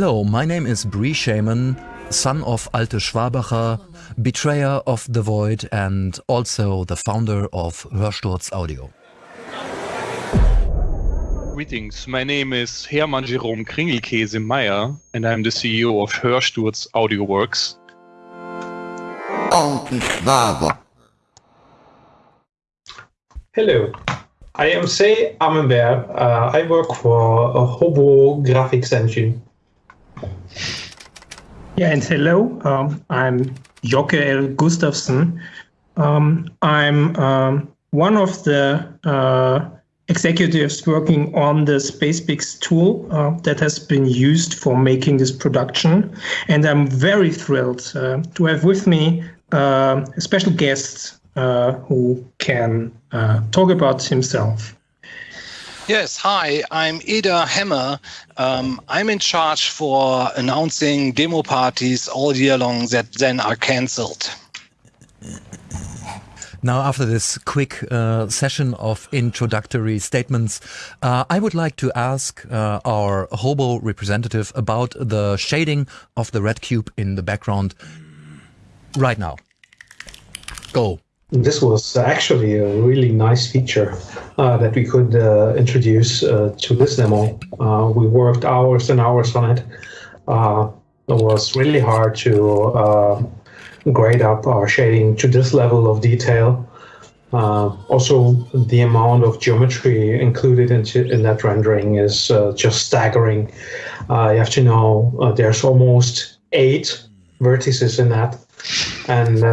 Hello, my name is Bree Shaman, son of Alte Schwabacher, betrayer of the void and also the founder of Hörsturz Audio. Greetings, my name is Hermann Jerome Kringelkäse Meyer and I'm the CEO of Hörsturz Audio Works. Hello, I am Say Amenberg. Uh, I work for a Hobo graphics engine. Yeah, and hello, um, I'm Jokke L. Gustafsson. Um, I'm um, one of the uh, executives working on the SpacePix tool uh, that has been used for making this production. And I'm very thrilled uh, to have with me uh, a special guest uh, who can uh, talk about himself. Yes, hi, I'm Ida Hammer. Um, I'm in charge for announcing demo parties all year long that then are cancelled. Now, after this quick uh, session of introductory statements, uh, I would like to ask uh, our Hobo representative about the shading of the red cube in the background right now. Go. This was actually a really nice feature uh, that we could uh, introduce uh, to this demo. Uh, we worked hours and hours on it. Uh, it was really hard to uh, grade up our shading to this level of detail. also, the amount of geometry included in, in that rendering is just staggering. you have to know there's almost eight vertices in that. And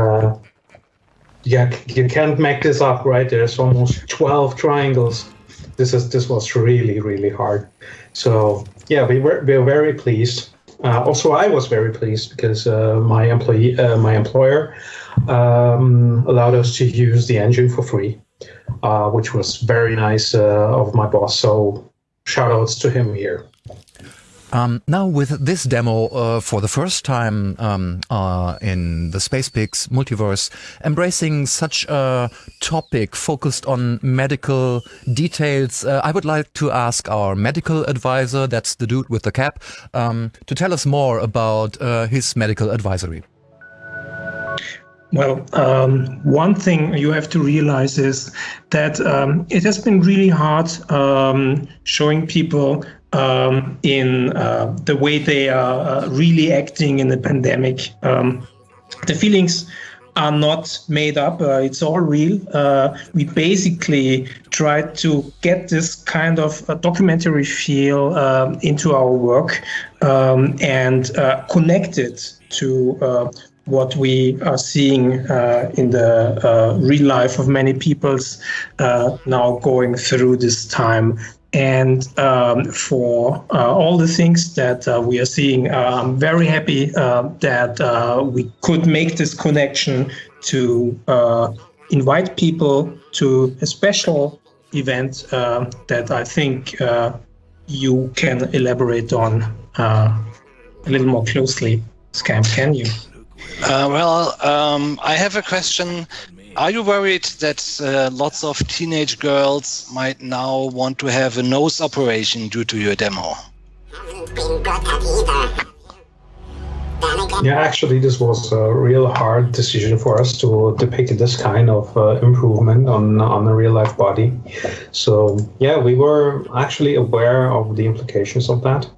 yeah, you can't make this up, right? There's almost 12 triangles. This is this was really really hard. So yeah, we were we were very pleased. Uh, also, I was very pleased because uh, my employee, uh, my employer, um, allowed us to use the engine for free, uh, which was very nice uh, of my boss. So shout outs to him here. Um, now with this demo uh, for the first time um, uh, in the SpacePix multiverse, embracing such a topic focused on medical details, uh, I would like to ask our medical advisor, that's the dude with the cap, um, to tell us more about uh, his medical advisory. Well, um, one thing you have to realize is that um, it has been really hard um, showing people um, in uh, the way they are uh, really acting in the pandemic. Um, the feelings are not made up. Uh, it's all real. Uh, we basically try to get this kind of uh, documentary feel um, into our work um, and uh, connect it to uh, what we are seeing in the real life of many people's now going through this time and um, for uh, all the things that uh, we are seeing, uh, I'm very happy uh, that uh, we could make this connection to uh, invite people to a special event that I think you can elaborate on a little more closely. Scam, can you? well, um, I have a question are you worried that uh, lots of teenage girls might now want to have a nose operation due to your demo? Yeah, actually, this was a real hard decision for us to depict this kind of uh, improvement on on a real life body. So yeah, we were actually aware of the implications of that.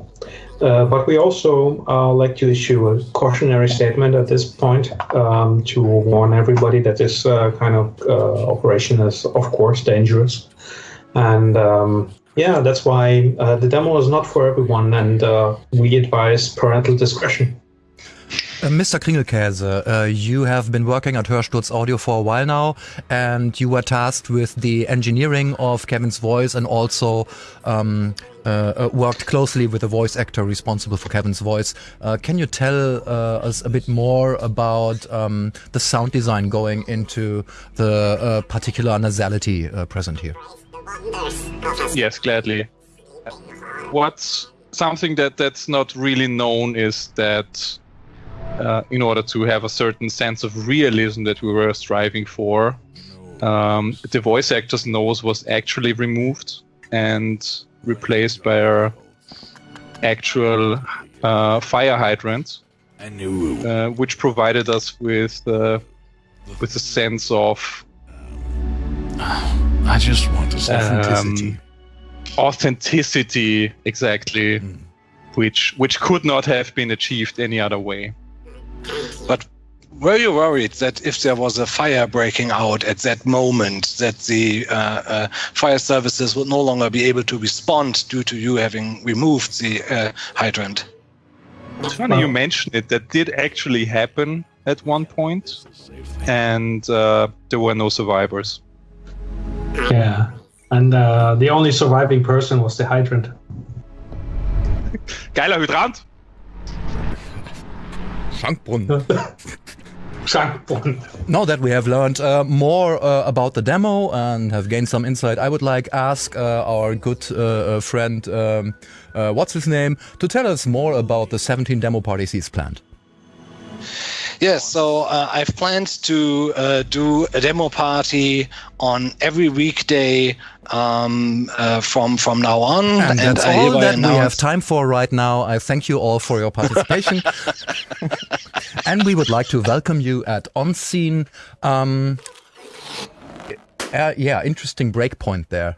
Uh, but we also uh, like to issue a cautionary statement at this point um, to warn everybody that this uh, kind of uh, operation is, of course, dangerous. And um, yeah, that's why uh, the demo is not for everyone, and we advise parental discretion. Uh, Mr. Kringelkäse, uh, you have been working at Hörsturz Audio for a while now, and you were tasked with the engineering of Kevin's voice and also um, uh, uh worked closely with the voice actor responsible for Kevin's voice. Uh, can you tell us a bit more about um, the sound design going into the particular nasality present here? Yes, gladly. What's something that that's not really known is that uh, in order to have a certain sense of realism that we were striving for. Um, the voice actor's nose was actually removed and replaced by our actual uh, fire hydrant, uh, which provided us with uh, with a sense of I just want to say um, authenticity, exactly, which which could not have been achieved any other way. But were you worried that if there was a fire breaking out at that moment, that the uh, uh, fire services would no longer be able to respond due to you having removed the uh, hydrant? It's funny you mentioned it. That did actually happen at one point, and uh, there were no survivors. Yeah. And uh, the only surviving person was the hydrant. Geiler Hydrant. Schankbrunnen. Schankbrunnen. Now that we have learned uh, more uh, about the demo and have gained some insight, I would like ask uh, our good uh, uh, friend, um, uh, what's his name, to tell us more about the 17 demo parties he's planned. Yes, so uh, I've planned to uh, do a demo party on every weekday um, uh, from from now on. And, that's I all that we have time for right now. I thank you all for your participation. and we would like to welcome you at On Scene. Um, uh, yeah, interesting breakpoint there.